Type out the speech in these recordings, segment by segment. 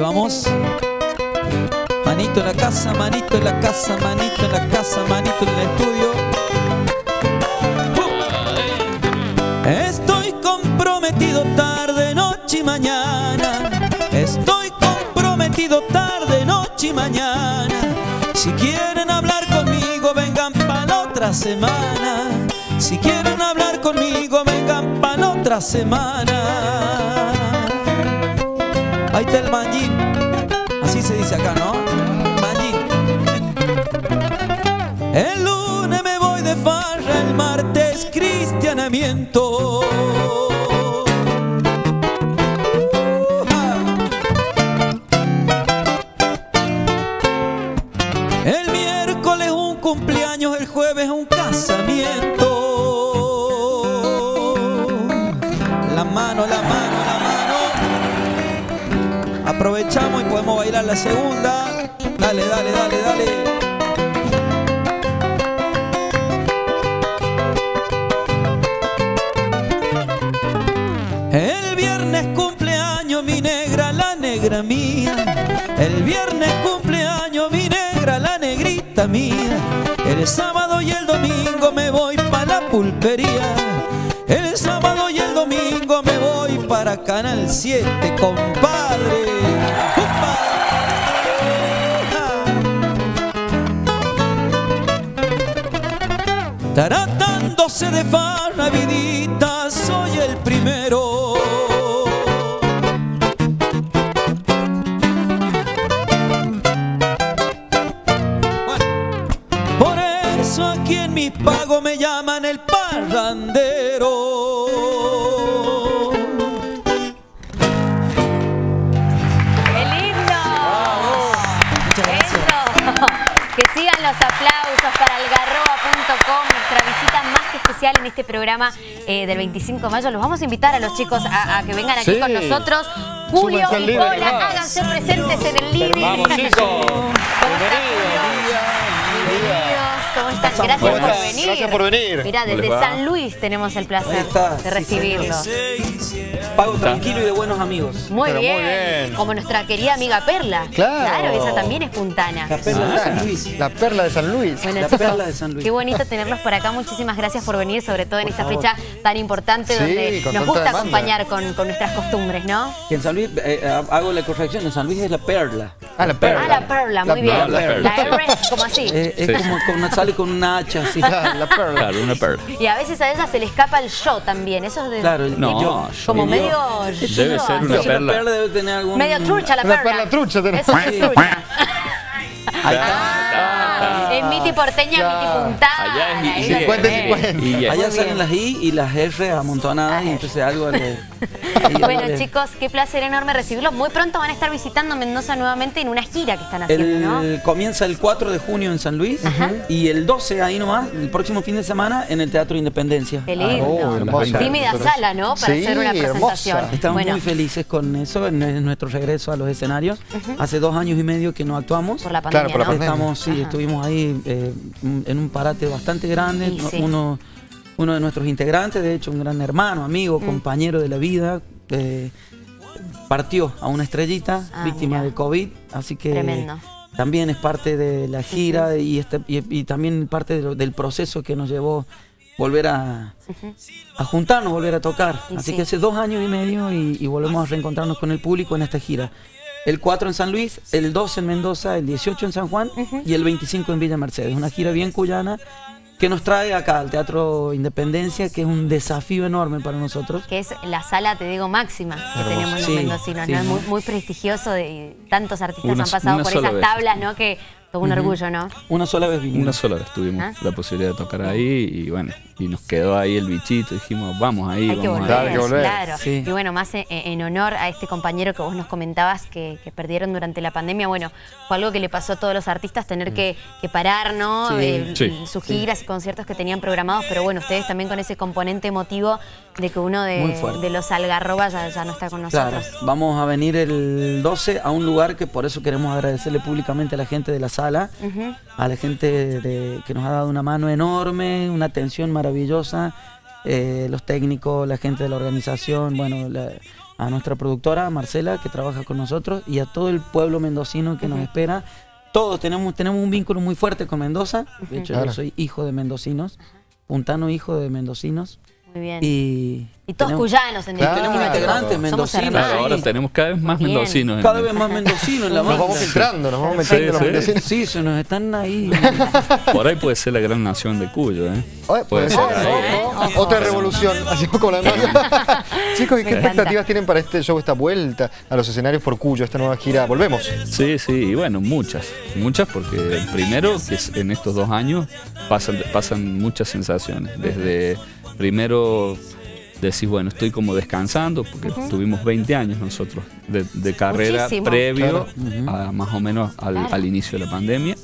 Vamos. Manito en la casa, manito en la casa, manito en la casa, manito en el estudio. Estoy comprometido tarde, noche y mañana. Estoy comprometido tarde, noche y mañana. Si quieren hablar conmigo, vengan para otra semana. Si quieren hablar conmigo, vengan para la otra semana. Ahí está el manjín. Así se dice acá, ¿no? Manjín. El lunes me voy de farra, el martes cristianamiento. La segunda. Dale, dale, dale, dale. El viernes cumpleaños mi negra, la negra mía. El viernes cumpleaños mi negra, la negrita mía. El sábado y el domingo me voy para la pulpería. El sábado y el domingo me voy para Canal 7, compadre. ¡Upa! Tratándose de farra, vidita, soy el primero. Por eso aquí en mi pago me llaman el parrandero. ¡Qué lindo! Muchas gracias. Eso. Que sigan los aplausos para algarroba.com, nuestra visita más que especial en este programa eh, del 25 de mayo. Los vamos a invitar a los chicos a, a que vengan aquí Sí. con nosotros. Julio y vamos. háganse presentes en el living. Vamos, chicos. ¿Cómo estás, Julio? ¿Cómo están? Gracias ¿Cómo por estás? venir. Gracias por venir. Mira, ¿Cómo les desde? San Luis tenemos el placer de sí, recibirlos. Pago tranquilo y de buenos amigos. Muy bien. Como nuestra querida amiga Perla. Claro. esa también es puntana. La perla de Ah, San Luis. La perla de San Luis. Bueno, La chicos, perla de San Luis. Qué bonito tenerlos por acá. Muchísimas gracias por venir, sobre todo en Por esta favor. fecha tan importante Sí, donde nos gusta demanda. acompañar con, con nuestras costumbres, ¿no? Que en San Luis, eh, hago la corrección, en San Luis es la perla. Ah, la perla. Ah, la perla, muy La bien. la La perla. R es como así. Eh, es como, como sale con una hacha así. La, la perla. Claro, una perla. Y a veces a ella se le escapa el yo también. Eso es de. Claro, el- No, yo- como yo- medio. Debe yo, ser una perla. la perla debe tener algún... Medio trucha la Una perla. perla trucha tenés. Eso es trucha. Ahí está. Ah, es miti porteña, miti puntana. Allá es y- lo 50 y tenés. 50. Y ya. Allá salen las I y las R amontonadas y entonces algo le... Bueno, chicos, qué placer enorme recibirlos. Muy pronto van a estar visitando Mendoza nuevamente en una gira que están haciendo, ¿no? Comienza el 4 de junio en San Luis y el 12 ahí nomás, el próximo fin de semana en el Teatro Independencia. Qué lindo. Oh, hermosa. Tímida sala, ¿no? Para Sí, hacer una presentación. hermosa. Estamos Bueno, muy felices con eso, en, en nuestro regreso a los escenarios. Hace dos años y medio que no actuamos. por la pandemia, Claro, por la ¿no? pandemia. Estamos, sí, Ajá. estuvimos ahí eh, en un parate bastante grande. Sí. Uno, uno de nuestros integrantes, de hecho, un gran hermano, Mm. amigo, compañero de la vida, eh, partió a una estrellita, Ah, víctima mira. del COVID. Así que Tremendo. también es parte de la gira y, este, y, y también parte de lo- del proceso que nos llevó volver a, a juntarnos, volver a tocar. Y Así sí. que hace dos años y medio y, y volvemos a reencontrarnos con el público en esta gira. El 4 en San Luis, el 12 en Mendoza, el 18 en San Juan y el 25 en Villa Mercedes. Una gira bien cuyana que nos trae acá al Teatro Independencia, que es un desafío enorme para nosotros. que es la sala, te digo, máxima que Hermoso. tenemos los Sí, mendocinos, sí, ¿no? Es muy, muy- prestigioso de, y tantos artistas Una- han pasado por esas vez. tablas, ¿no? Que todo un orgullo, ¿no? Una sola vez vinimos. Una sola vez tuvimos Ah. la posibilidad de tocar ahí y bueno, y nos quedó ahí el bichito. Dijimos, vamos ahí, Hay que vamos volver, Claro, que volver. claro. Sí. Y bueno, más en, en honor a este compañero que vos nos comentabas que, que perdieron durante la pandemia, bueno, fue algo que le pasó a todos los artistas tener que, que parar, ¿no? Sí. Eh, Sí. sus giras y conciertos que tenían programados, pero bueno, ustedes también con ese componente emotivo de que uno de, los algarrobas ya, ya no está con nosotros. Claro, vamos a venir el 12 a un lugar que por eso queremos agradecerle públicamente a la gente de la sala, a la gente de- que nos ha dado una mano enorme, una atención maravillosa. eh, los técnicos, la gente de la organización, bueno, la- a nuestra productora Marcela que trabaja con nosotros y a todo el pueblo mendocino que nos espera. Todos tenemos, tenemos un vínculo muy fuerte con Mendoza. De hecho, Claro. yo soy hijo de mendocinos, puntano hijo de mendocinos. Muy bien. Y, Y todos tenemos- cuyanos en Claro. Tenemos integrantes mendocinos. Claro, ahora tenemos cada vez más Bien. mendocinos. en- cada vez más mendocinos en la Nos banda. vamos filtrando, nos vamos Sí, metiendo los sí. mendocinos. Sí, se nos están ahí. Por ahí puede ser la gran nación de Cuyo, ¿eh? Oye, puede ser, Ojo. Ojo. Otra revolución, así como la nueva. Chicos, ¿y qué expectativas tienen para este show, esta vuelta a los escenarios por Cuyo, esta nueva gira? Volvemos. Sí, sí, y bueno, muchas, muchas porque primero que es- en estos dos años pasan, pasan muchas sensaciones. Desde primero decís, bueno, estoy como descansando porque tuvimos 20 años nosotros de, de carrera Muchísimo. previo Claro. a más o menos al, Claro. al inicio de la pandemia.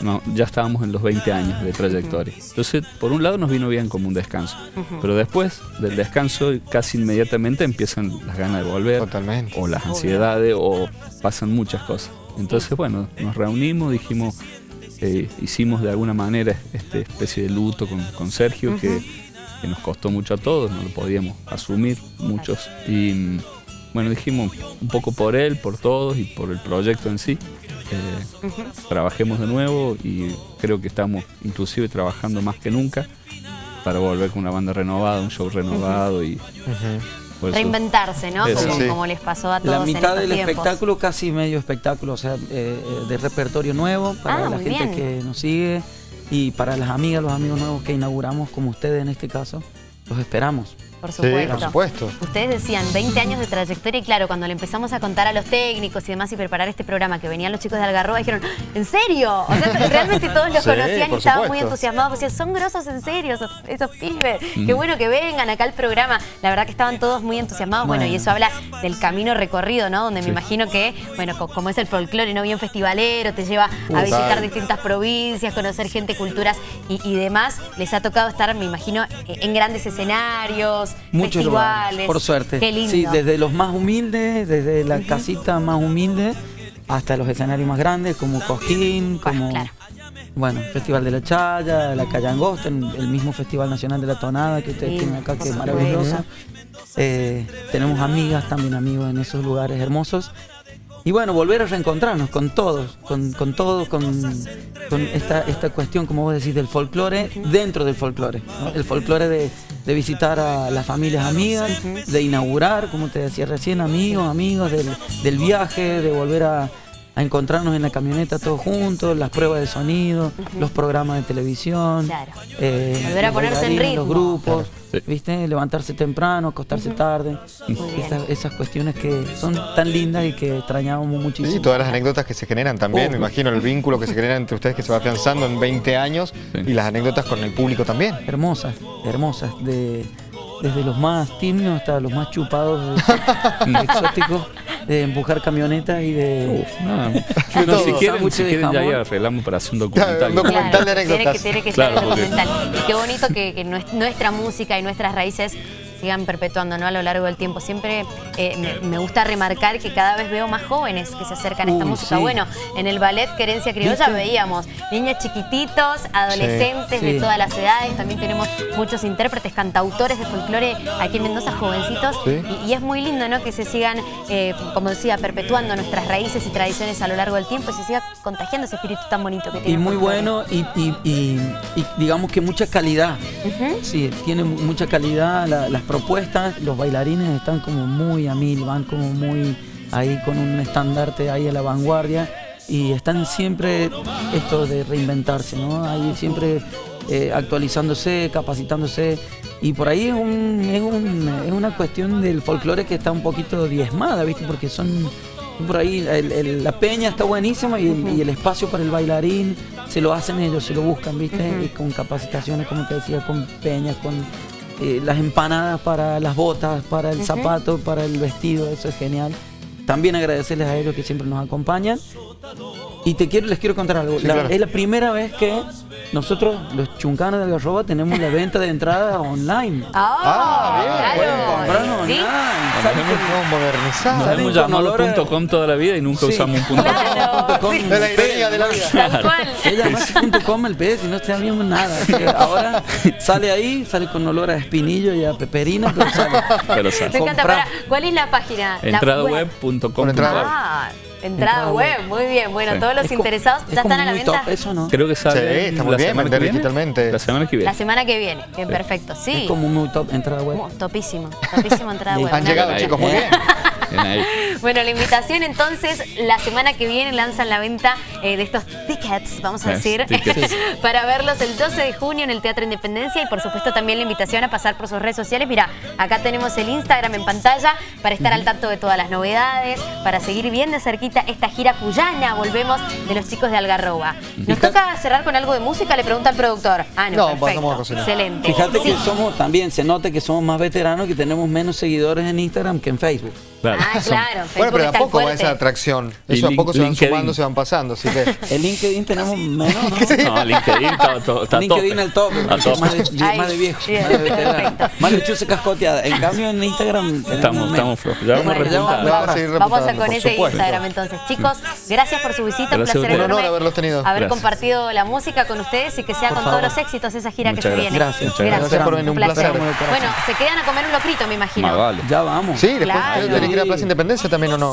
No, ya estábamos en los 20 años de trayectoria. Entonces, por un lado nos vino bien como un descanso, pero después del descanso casi inmediatamente empiezan las ganas de volver Totalmente. o las ansiedades o pasan muchas cosas. Entonces, bueno, nos reunimos, dijimos, eh, hicimos de alguna manera esta especie de luto con, con Sergio que, que nos costó mucho a todos, no lo podíamos asumir muchos. Y mm, bueno, dijimos un poco por él, por todos y por el proyecto en sí. eh, Trabajemos de nuevo y creo que estamos inclusive trabajando más que nunca para volver con una banda renovada, un show renovado y eso- Reinventarse, ¿no? Eso. Como, Sí. como les pasó a todos La en mitad estos del tiempos. espectáculo, casi medio espectáculo, o sea, eh, eh, de repertorio nuevo para Ah, la gente bien. que nos sigue y para las amigas, los amigos nuevos que inauguramos, como ustedes en este caso, los esperamos. Por Sí, supuesto. por supuesto. Ustedes decían 20 años de trayectoria y claro, cuando le empezamos a contar a los técnicos y demás y preparar este programa que venían los chicos de Algarroba dijeron, ¿en serio? O sea, realmente todos los Sí, conocían y estaban muy entusiasmados. Decían, son grosos en serio esos, esos pibes. Mm. Qué bueno que vengan acá al programa. La verdad que estaban todos muy entusiasmados. Bueno, Bueno. y eso habla del camino recorrido, ¿no? Donde Sí. me imagino que, bueno, co- como es el folclore, ¿no? Bien festivalero, te lleva a visitar distintas provincias, conocer gente, culturas y, y demás. Les ha tocado estar, me imagino, en grandes escenarios, Muchos festivales. lugares, por suerte. Qué lindo. Sí, desde los más humildes, desde la casita más humilde hasta los escenarios más grandes como Cosquín, como claro. bueno, Festival de la Chaya, la Calle Angosta, el mismo Festival Nacional de la Tonada que ustedes Sí, tienen acá, que es maravilloso. Eh, tenemos amigas, también amigos en esos lugares hermosos. Y bueno, volver a reencontrarnos con todos, con, con todos, con, con esta, esta cuestión, como vos decís, del folclore dentro del folclore. ¿no? El folclore de, de visitar a las familias amigas, de inaugurar, como te decía recién, amigos, amigos, del, del viaje, de volver a, a encontrarnos en la camioneta todos juntos, las pruebas de sonido, los programas de televisión. Claro. eh, Volver a los ponerse en bailarines, Los ritmo. grupos, Sí. ¿viste? Levantarse temprano, acostarse tarde. Esas, esas cuestiones que son tan lindas y que extrañábamos muchísimo. Y todas las anécdotas que se generan también, me imagino el vínculo que se genera entre ustedes que se va afianzando en 20 años Sí. y las anécdotas con el público también. hermosas, hermosas, de, desde los más tímidos hasta los más chupados, de- exóticos, de empujar camionetas y de... No, Todo. no, si quieren, si de quieren ya ahí jamón. arreglamos para hacer un Claro, documental. un documental. de tiene anécdotas. que, tiene que Claro, ser porque- documental. Y qué bonito que, que nues- nuestra música y nuestras raíces sigan perpetuando ¿no? a lo largo del tiempo. Siempre eh, me, me gusta remarcar que cada vez veo más jóvenes que se acercan a esta música. sí. Bueno, en el ballet Querencia Criolla ¿Viste? veíamos niños chiquititos, adolescentes de Sí. todas las edades. También tenemos muchos intérpretes, cantautores de folclore aquí en Mendoza, jovencitos. Y, y es muy lindo ¿no? que se sigan, eh, como decía, perpetuando nuestras raíces y tradiciones a lo largo del tiempo y se siga contagiando ese espíritu tan bonito que tiene. Y muy folclore. bueno y, y- y- y digamos que mucha calidad. Sí, tiene mu- mucha calidad la- las propuestas, los bailarines están como muy a mil, van como muy ahí con un estandarte ahí a la vanguardia y están siempre esto de reinventarse, ¿no? Ahí siempre eh, actualizándose, capacitándose y por ahí es, un- es, un- es una cuestión del folclore que está un poquito diezmada, ¿viste? Porque son por ahí el- el- la peña está buenísima y el espacio para el bailarín se lo hacen ellos, se lo buscan, ¿viste? Y con capacitaciones, como te decía, con peñas, con eh, las empanadas para las botas, para el zapato, para el vestido, eso es genial. También agradecerles a ellos que siempre nos acompañan. Y te quiero, les quiero contar algo. Sí, La- claro. Es la primera vez que nosotros, los chuncanos de Algarroba, tenemos la venta de entrada online. Ah, bien. claro. Pueden comprarnos Sí. online. Modernizado. Nos hemos llamado olor a- punto .com toda la vida y nunca Sí. usamos un punto .com. Claro, Maxi.com. De la ironía de la vida. Tal cual. Ella Maxi.com el pez y no sabíamos nada. Así que ahora sale ahí, sale con olor a espinillo y a peperina, pero sale. Pero Me sale. encanta. Comprar. Pará, ¿Cuál es la página? Entradaweb.com. Ah, entrada Entrada web. web. Muy bien. Bueno, Sí. todos los Es interesados es ya están a la venta. eso no. Creo que sale Sí, está muy la bien semana vender que viene. digitalmente. La semana que viene. La semana que viene. Bien, perfecto. Sí. Es como muy top entrada web. Topísimo. Topísimo entrada web. Han Una llegado, chicos, muy bien. Bueno, la invitación entonces, la semana que viene lanzan la venta eh, de estos tickets, vamos a decir, tickets. para verlos el 12 de junio en el Teatro Independencia y por supuesto también la invitación a pasar por sus redes sociales. Mira, acá tenemos el Instagram en pantalla para estar al tanto de todas las novedades, para seguir bien de cerquita esta gira cuyana, volvemos, de los chicos de Algarroba. ¿Nos toca cerrar con algo de música? Le pregunta al productor. Ah, no, No, perfecto. pasamos a cocinar. Excelente. Fíjate que somos también, se nota que somos más veteranos, que tenemos menos seguidores en Instagram que en Facebook. Claro. Ah, Son- claro. Bueno, pero de a poco va esa atracción. Eso a poco se van LinkedIn. sumando, se van pasando. Así que. El LinkedIn tenemos menos, ¿no? No, LinkedIn está, está LinkedIn el top, más de, Ay, más de viejo, más de chuce cascoteada. En cambio en Instagram Estamos, estamos flojos. Ya vamos Bueno, repuntando. vamos a seguir Vamos a con ese supuesto. Instagram entonces. Chicos, gracias por su visita, un placer enorme Un honor haberlos tenido. haber Gracias. compartido la música con ustedes y que sea Por con todos los éxitos esa gira Muchas que se viene. Gracias. Muchas gracias por venir, un placer. Bueno, se quedan a comer un locrito, me imagino. Vale. Ya vamos. Sí, después que ir a Plaza Independencia también o no.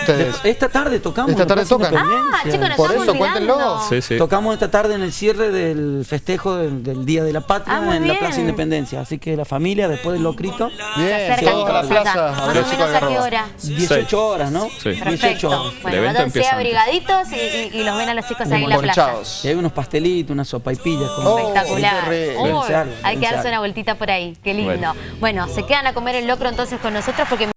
Ustedes. Esta tarde tocamos. Esta tarde tocan. Independencia. Ah, chicos, Por eso, cuéntenlo. Sí, sí. Tocamos esta tarde en el cierre del festejo del, del Día de la Patria Ah, en bien. la Plaza Independencia. Así que la familia, después del locrito, Bien, Acercan todos a la plaza. A Más o menos a qué hora. 18 horas, ¿no? Sí. 18 Perfecto. horas. Bueno, evento váyanse abrigaditos y, y- y los ven a los chicos ahí en la plaza. Y hay unos pastelitos, unas sopaipillas. Como Oh, Espectacular. algo, hay que darse una vueltita por ahí. Qué lindo. Bueno. Bueno, se quedan a comer el locro entonces con nosotros porque